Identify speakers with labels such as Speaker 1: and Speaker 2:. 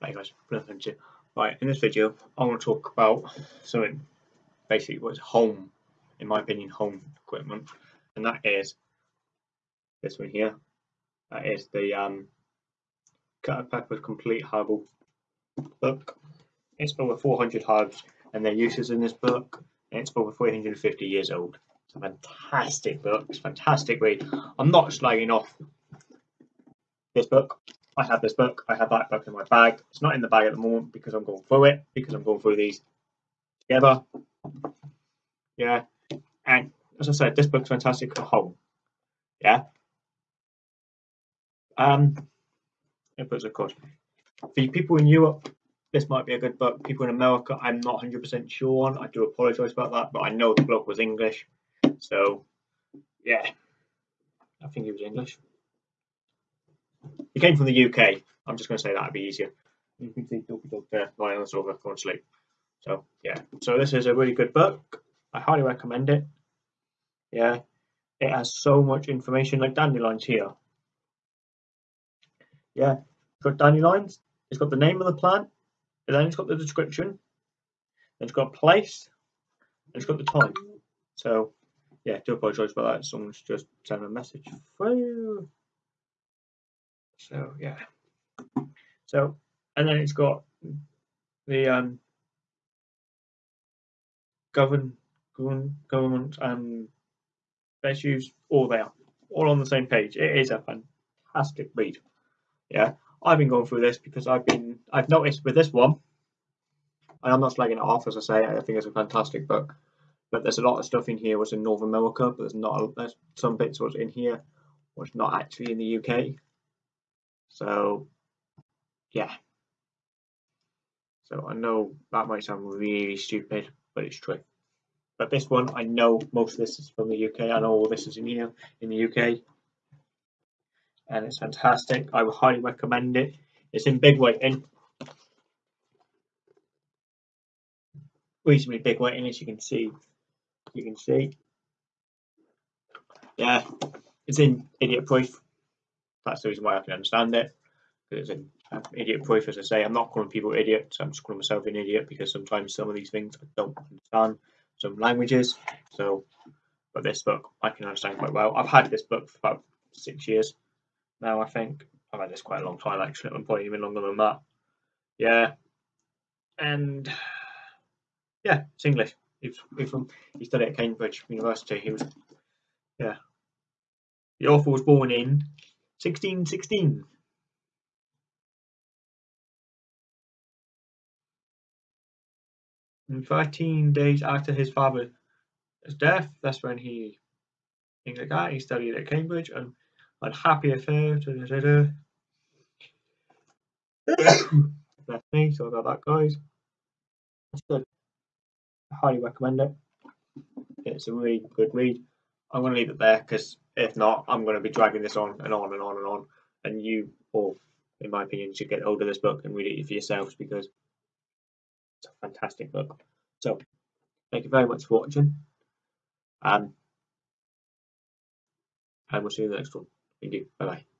Speaker 1: Hey guys, nothing to right in this video I want to talk about something basically what's home in my opinion home equipment and that is this one here. That is the um Culpeper Complete Herbal book. It's over 400 herbs and their uses in this book and it's over 350 years old. It's a fantastic book. It's a fantastic read. I'm not slagging off this book I have this book, I have that book in my bag. It's not in the bag at the moment because I'm going through it, because I'm going through these together. Yeah. And as I said, this book's fantastic for home. Yeah. Um inputs of course. For people in Europe, this might be a good book. People in America, I'm not 100% sure on. I do apologise about that, but I know the book was English. So, yeah. I think he was English. He came from the UK. I'm just going to say that would be easier. You can see Dopey Dog there lying on the sofa going to sleep. So yeah, so this is a really good book. I highly recommend it. Yeah, it has so much information like dandelions here. Yeah, it's got dandelions. It's got the name of the plant, and then it's got the description. It's got place, and it's got the time. So yeah, do apologise about that. Someone's just sent a message through. So yeah. So and then it's got the um govern, govern government and issues all there, all on the same page. It is a fantastic read. Yeah. I've been going through this because I've been I've noticed with this one, and I'm not slagging it off as I say, I think it's a fantastic book. But there's a lot of stuff in here was in North America, but there's not there's some bits was in here was not actually in the UK. So, yeah. So I know that might sound really stupid, but it's true. But this one, I know most of this is from the UK. I know all this is in here in the UK. And it's fantastic. I would highly recommend it. It's in big writing. Reasonably big writing as you can see. You can see. Yeah, it's in idiot proof. That's the reason why I can understand it. Because it's an idiot proof, as I say. I'm not calling people idiots. I'm just calling myself an idiot because sometimes some of these things I don't understand some languages. So, but this book I can understand quite well. I've had this book for about six years now. I think I've had this quite a long time actually. I'm probably even longer than that. Yeah, and yeah, it's English. He's, he's from he studied at Cambridge University. He was yeah. The author was born in 1616. And 13 days after his father's death, that's when he, things like that, he studied at Cambridge and had happy affair. Da, da, da, That's me, so about that, guys. Good. I highly recommend it. It's a really good read. I'm going to leave it there because if not, I'm going to be dragging this on and on and on and on. And you all, in my opinion, should get hold of this book and read it for yourselves because it's a fantastic book. So, thank you very much for watching. Um, and we'll see you in the next one. Thank you. Bye bye.